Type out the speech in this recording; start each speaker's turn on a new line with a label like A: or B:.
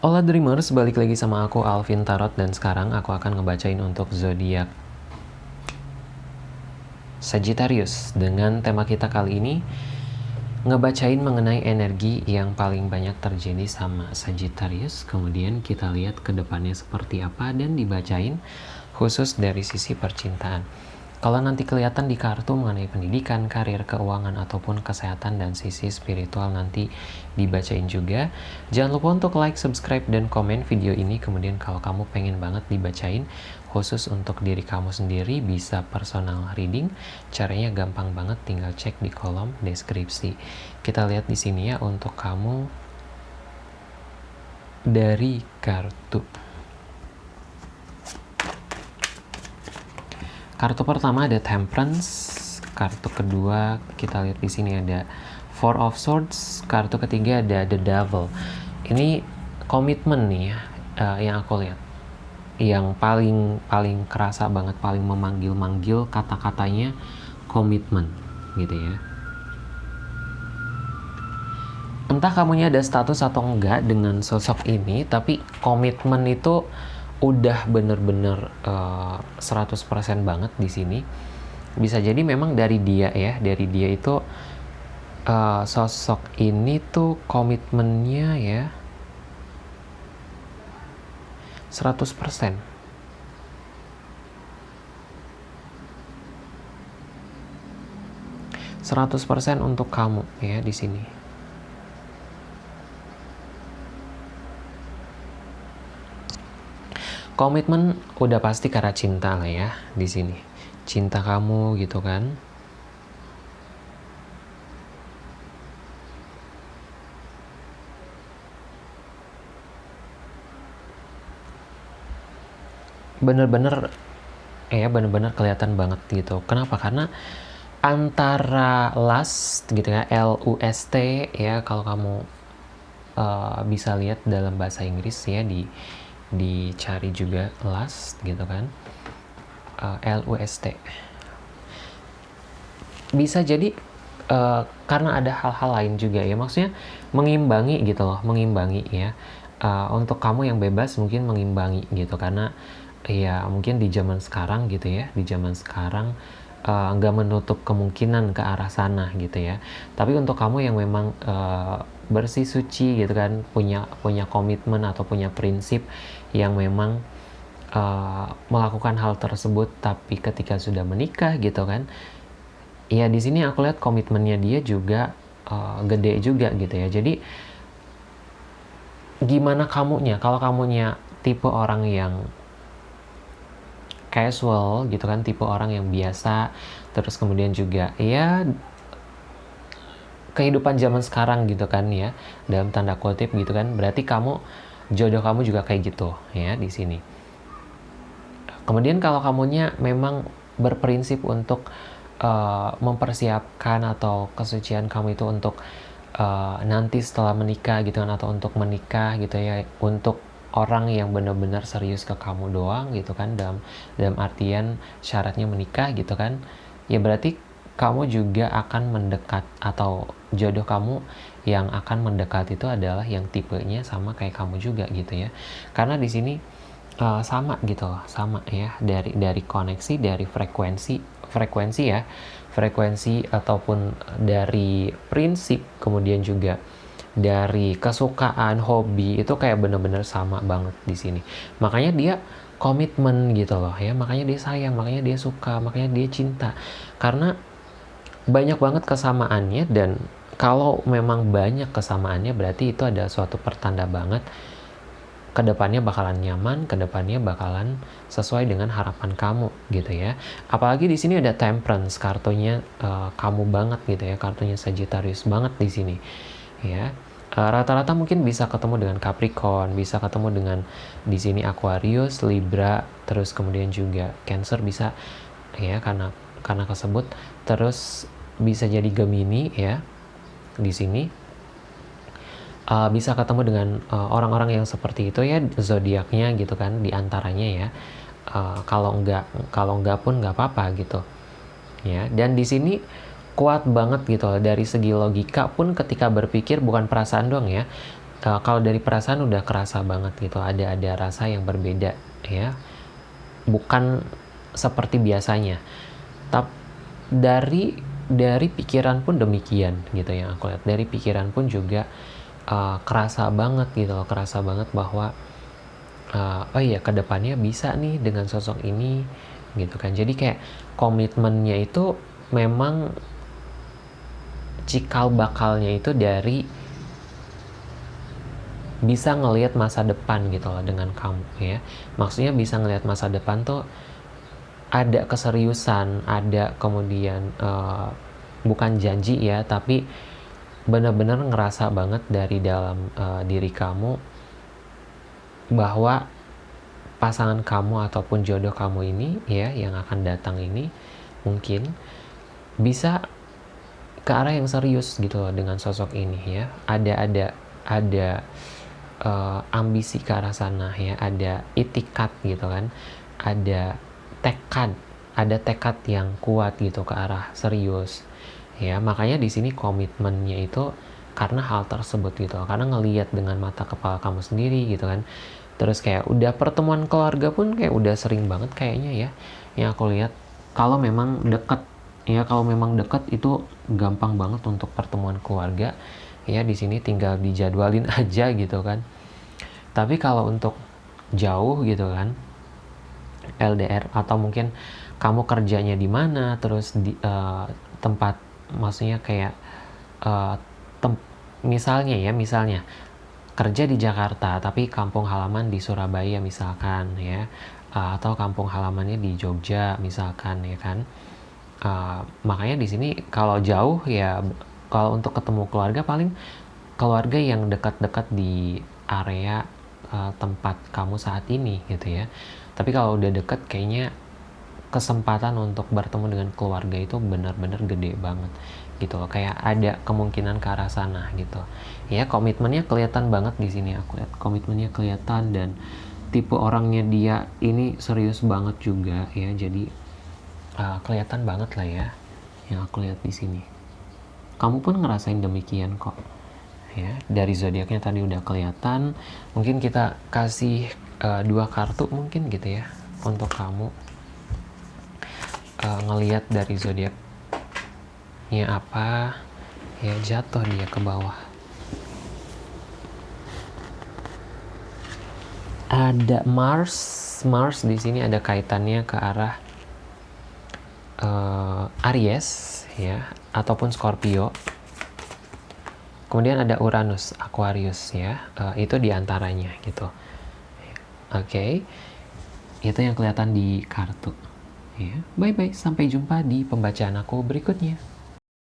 A: Hola Dreamers, balik lagi sama aku Alvin Tarot dan sekarang aku akan ngebacain untuk zodiak Sagittarius. Dengan tema kita kali ini ngebacain mengenai energi yang paling banyak terjadi sama Sagittarius. Kemudian kita lihat ke depannya seperti apa dan dibacain khusus dari sisi percintaan kalau nanti kelihatan di kartu mengenai pendidikan, karir, keuangan, ataupun kesehatan dan sisi spiritual nanti dibacain juga. Jangan lupa untuk like, subscribe, dan komen video ini. Kemudian kalau kamu pengen banget dibacain, khusus untuk diri kamu sendiri, bisa personal reading. Caranya gampang banget, tinggal cek di kolom deskripsi. Kita lihat di sini ya untuk kamu dari kartu. Kartu pertama ada Temperance, kartu kedua kita lihat di sini ada Four of Swords, kartu ketiga ada The Devil. Ini komitmen nih uh, yang aku lihat. Yang paling paling kerasa banget, paling memanggil-manggil kata-katanya komitmen gitu ya. Entah kamunya ada status atau enggak dengan sosok ini, tapi komitmen itu udah bener-bener uh, eh, 100% banget di sini bisa jadi memang dari dia ya dari dia itu uh, sosok ini tuh komitmennya ya 100% 100% untuk kamu ya di sini. Komitmen udah pasti karena cinta lah ya di sini. Cinta kamu gitu kan. Bener-bener ya bener-bener kelihatan banget gitu. Kenapa? Karena antara lust gitu ya L U S T ya kalau kamu uh, bisa lihat dalam bahasa Inggris ya di dicari juga last gitu kan. Uh, L U S T. Bisa jadi uh, karena ada hal-hal lain juga ya. Maksudnya mengimbangi gitu loh mengimbangi ya. Uh, untuk kamu yang bebas mungkin mengimbangi gitu. Karena ya mungkin di zaman sekarang gitu ya di zaman sekarang nggak uh, menutup kemungkinan ke arah sana gitu ya. Tapi untuk kamu yang memang uh, bersih suci gitu kan punya punya komitmen atau punya prinsip yang memang uh, melakukan hal tersebut tapi ketika sudah menikah gitu kan ya di sini aku lihat komitmennya dia juga uh, gede juga gitu ya. Jadi gimana kamunya? Kalau kamunya tipe orang yang casual gitu kan tipe orang yang biasa terus kemudian juga ya kehidupan zaman sekarang gitu kan ya dalam tanda kutip gitu kan berarti kamu jodoh kamu juga kayak gitu ya di sini. Kemudian kalau kamunya memang berprinsip untuk uh, mempersiapkan atau kesucian kamu itu untuk uh, nanti setelah menikah gitu kan atau untuk menikah gitu ya untuk orang yang benar-benar serius ke kamu doang gitu kan dalam dalam artian syaratnya menikah gitu kan ya berarti kamu juga akan mendekat atau jodoh kamu yang akan mendekat itu adalah yang tipenya sama kayak kamu juga gitu ya. Karena di sini uh, sama gitu loh sama ya dari dari koneksi dari frekuensi frekuensi ya frekuensi ataupun dari prinsip kemudian juga dari kesukaan hobi itu kayak bener-bener sama banget di sini. Makanya dia komitmen gitu loh ya makanya dia sayang makanya dia suka makanya dia cinta. Karena banyak banget kesamaannya dan kalau memang banyak kesamaannya berarti itu ada suatu pertanda banget ke depannya bakalan nyaman, ke depannya bakalan sesuai dengan harapan kamu gitu ya. Apalagi di sini ada temperance, kartunya uh, kamu banget gitu ya, kartunya Sagittarius banget di sini ya. Eh, rata-rata uh, mungkin bisa ketemu dengan Capricorn, bisa ketemu dengan di sini Aquarius, Libra, terus kemudian juga Cancer bisa ya karena karena kesebut terus bisa jadi Gemini ya di sini uh, bisa ketemu dengan uh, orang-orang uh, yang seperti itu ya zodiaknya gitu kan di antaranya ya. Uh, kalau enggak kalau enggak pun nggak apa-apa gitu. Ya dan di sini kuat banget gitu loh. Dari segi logika pun ketika berpikir bukan perasaan doang ya. Uh, kalau dari perasaan udah kerasa banget gitu ada ada rasa yang berbeda ya. Bukan seperti biasanya. Tapi dari dari pikiran pun demikian gitu yang aku lihat. Dari pikiran pun juga uh, kerasa banget gitu loh kerasa banget bahwa uh, oh iya ke depannya bisa nih dengan sosok ini gitu kan. Jadi kayak komitmennya itu memang cikal bakalnya itu dari bisa ngelihat masa depan gitu loh dengan kamu ya. Maksudnya bisa ngelihat masa depan tuh ada keseriusan ada kemudian uh, bukan janji ya tapi benar-benar ngerasa banget dari dalam uh, diri kamu bahwa pasangan kamu ataupun jodoh kamu ini ya yang akan datang ini mungkin bisa ke arah yang serius gitu loh dengan sosok ini ya. Ada ada ada uh, ambisi ke arah sana ya ada itikat gitu kan. Ada tekad. Ada tekad yang kuat gitu ke arah serius. Ya makanya di sini komitmennya itu karena hal tersebut gitu. Karena ngelihat dengan mata kepala kamu sendiri gitu kan. Terus kayak udah pertemuan keluarga pun kayak udah sering banget kayaknya ya. Yang aku lihat kalau memang deket ya kalau memang deket itu gampang banget untuk pertemuan keluarga. Ya di sini tinggal dijadwalin aja gitu kan. Tapi kalau untuk jauh gitu kan LDR atau mungkin kamu kerjanya di mana terus di uh, tempat maksudnya kayak uh, tem misalnya ya misalnya kerja di Jakarta tapi kampung halaman di Surabaya misalkan ya uh, atau kampung halamannya di Jogja misalkan ya kan uh, makanya di sini kalau jauh ya kalau untuk ketemu keluarga paling keluarga yang dekat-dekat di area uh, tempat kamu saat ini gitu ya tapi kalau udah deket kayaknya kesempatan untuk bertemu dengan keluarga itu benar-benar gede banget gitu loh. Kayak ada kemungkinan ke arah sana gitu. Ya komitmennya kelihatan banget di sini aku lihat. Komitmennya kelihatan dan tipe orangnya dia ini serius banget juga ya. Jadi uh, kelihatan banget lah ya yang aku lihat di sini. Kamu pun ngerasain demikian kok ya. Dari zodiaknya tadi udah kelihatan. Mungkin kita kasih uh, dua kartu mungkin gitu ya untuk kamu uh, ngelihat dari zodiak nya apa ya jatuh dia ke bawah. Ada Mars Mars di sini ada kaitannya ke arah uh, Aries ya ataupun Scorpio. Kemudian ada Uranus Aquarius ya uh, itu di antaranya gitu oke. Okay. itu yang kelihatan di kartu. Ya bye bye sampai jumpa di pembacaan aku berikutnya